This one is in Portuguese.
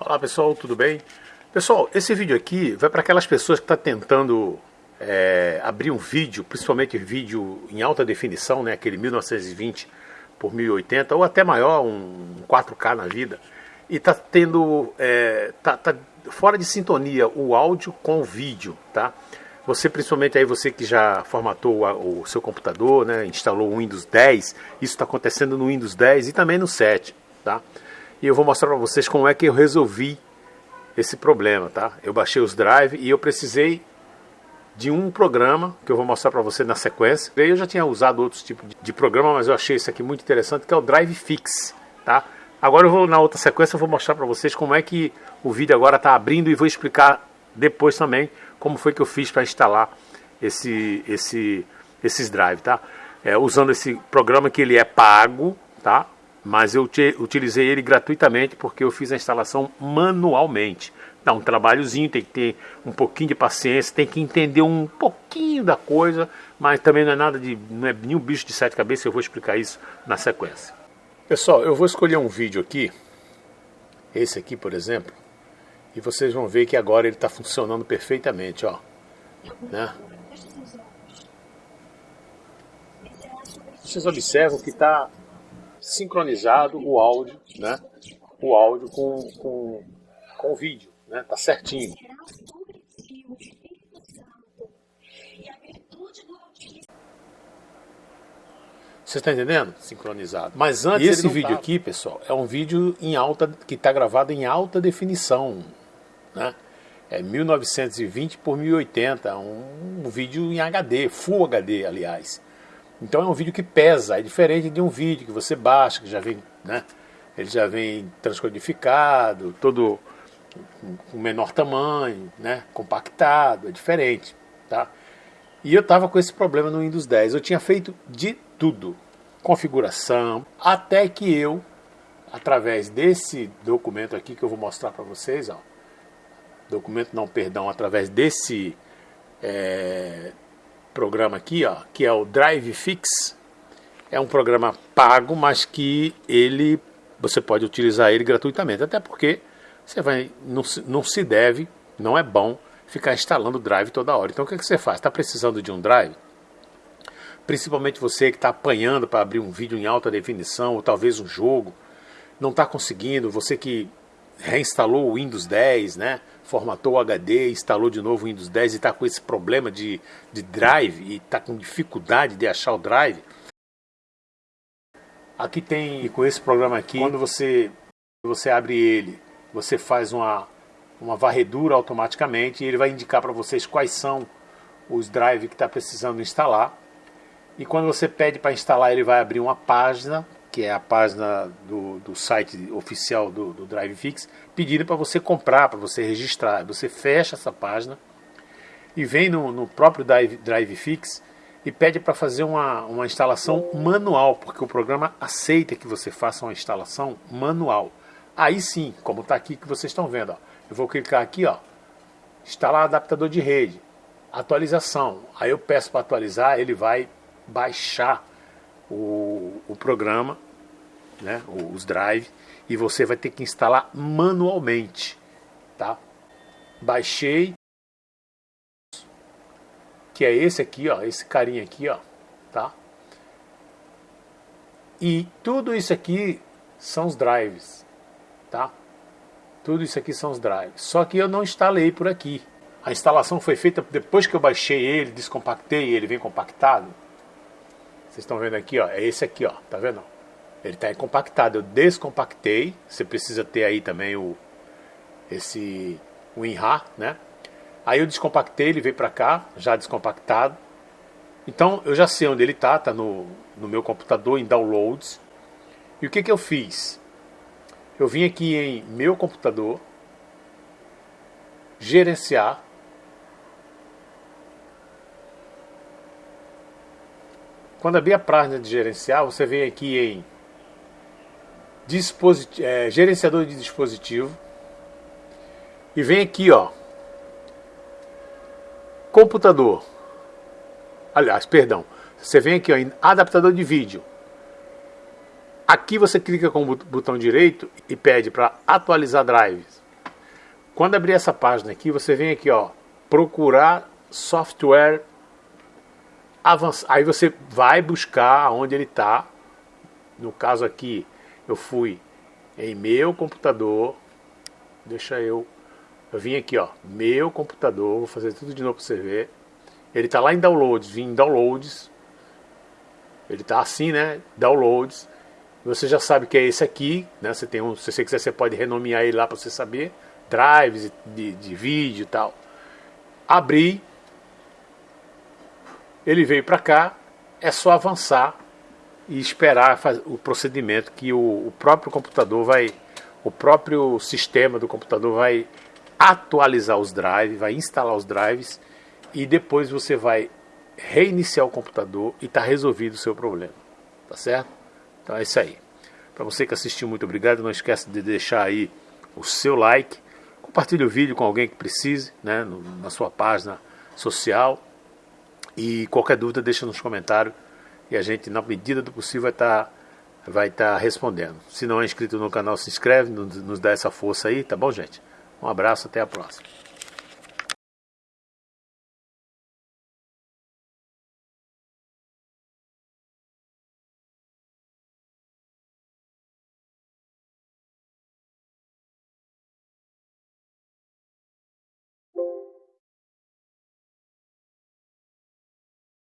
Olá pessoal, tudo bem? Pessoal, esse vídeo aqui vai para aquelas pessoas que estão tá tentando é, abrir um vídeo, principalmente vídeo em alta definição, né, aquele 1920 por 1080 ou até maior, um 4K na vida, e está tendo, é, tá, tá fora de sintonia o áudio com o vídeo, tá? Você, principalmente aí você que já formatou o, seu computador, né, instalou o Windows 10, isso está acontecendo no Windows 10 e também no 7, tá? E eu vou mostrar para vocês como é que eu resolvi esse problema, tá? Eu baixei os drive e eu precisei de um programa que eu vou mostrar para você na sequência. Eu já tinha usado outros tipos de programa, mas eu achei esse aqui muito interessante, que é o Drive Fix, tá? Agora eu vou na outra sequência, eu vou mostrar para vocês como é que o vídeo agora está abrindo e vou explicar depois também como foi que eu fiz para instalar esse, esse, esses drive, tá? É, usando esse programa que ele é pago, tá? Mas eu utilizei ele gratuitamente porque eu fiz a instalação manualmente. Dá um trabalhozinho, tem que ter um pouquinho de paciência, tem que entender um pouquinho da coisa, mas também não é nada de, não é nenhum bicho de sete cabeças, eu vou explicar isso na sequência. Pessoal, eu vou escolher um vídeo aqui, esse aqui por exemplo, e vocês vão ver que agora ele está funcionando perfeitamente, ó. Né? Vocês observam que está sincronizado o áudio, né? O áudio com, com, com o vídeo, né? Tá certinho. Você está entendendo? Sincronizado. Mas antes, e esse vídeo tava. aqui, pessoal, é um vídeo em alta que está gravado em alta definição, né? É 1920 por 1080, um, um vídeo em HD, Full HD, aliás. Então é um vídeo que pesa, é diferente de um vídeo que você baixa, que já vem, né? Ele já vem transcodificado, todo com menor tamanho, né? Compactado, é diferente, tá? E eu estava com esse problema no Windows 10. Eu tinha feito de tudo, configuração, até que eu, através desse documento aqui que eu vou mostrar para vocês, ó, documento não, perdão, através desse é, programa aqui, ó, que é o Drive Fix. É um programa pago, mas que ele você pode utilizar ele gratuitamente, até porque você vai não, não se deve, não é bom ficar instalando drive toda hora. Então o que, que você faz? Está precisando de um drive? Principalmente você que está apanhando para abrir um vídeo em alta definição ou talvez um jogo, não está conseguindo, você que reinstalou o Windows 10, né? Formatou o HD, instalou de novo o Windows 10 e está com esse problema de, de drive e está com dificuldade de achar o drive. Aqui tem, com esse programa aqui, quando você, você abre ele, você faz uma, uma varredura automaticamente e ele vai indicar para vocês quais são os drives que está precisando instalar. E quando você pede para instalar, ele vai abrir uma página que é a página do, do site oficial do, do DriveFix, pedindo para você comprar, para você registrar. Você fecha essa página e vem no, no próprio Drive, DriveFix e pede para fazer uma, uma instalação manual, porque o programa aceita que você faça uma instalação manual. Aí sim, como está aqui que vocês estão vendo, ó, eu vou clicar aqui, ó, instalar adaptador de rede, atualização. Aí eu peço para atualizar, ele vai baixar o, o programa, né, os drive, e você vai ter que instalar manualmente, tá? Baixei, que é esse aqui, ó, esse carinha aqui, ó, tá? E tudo isso aqui são os drives, tá? Tudo isso aqui são os drives. Só que eu não instalei por aqui. A instalação foi feita depois que eu baixei ele, descompactei, ele vem compactado. Vocês estão vendo aqui, ó, é esse aqui, ó, tá vendo? Ele está compactado. Eu descompactei. Você precisa ter aí também o esse WinRAR, né? Aí eu descompactei, ele veio para cá, já descompactado. Então eu já sei onde ele está, está no, no meu computador em downloads. E o que, que eu fiz? Eu vim aqui em meu computador, gerenciar, Quando abrir a página de gerenciar, você vem aqui em é, gerenciador de dispositivo e vem aqui, ó, computador. Aliás, perdão, você vem aqui ó, em adaptador de vídeo. Aqui você clica com o botão direito e pede para atualizar drives. Quando abrir essa página aqui, você vem aqui, ó, procurar software avançado. Aí você vai buscar onde ele está. No caso aqui, eu fui em meu computador. Deixa eu. Eu vim aqui, ó, meu computador. Vou fazer tudo de novo para você ver. Ele está lá em downloads. Vim em downloads. Ele está assim, né? Downloads. Você já sabe que é esse aqui, né? Você tem um, se você quiser, você pode renomear ele lá para você saber. Drives de, de vídeo e tal. Abri. Ele veio para cá. É só avançar e esperar o procedimento que o, o próprio computador vai, o próprio sistema do computador vai atualizar os drives, vai instalar os drives e depois você vai reiniciar o computador e está resolvido o seu problema. Tá certo? Então é isso aí. Para você que assistiu, muito obrigado. Não esqueça de deixar aí o seu like. Compartilhe o vídeo com alguém que precise, né, na sua página social. E qualquer dúvida, deixa nos comentários e a gente, na medida do possível, vai estar tá, vai tá respondendo. Se não é inscrito no canal, se inscreve, nos, nos dá essa força aí, tá bom, gente? Um abraço, até a próxima.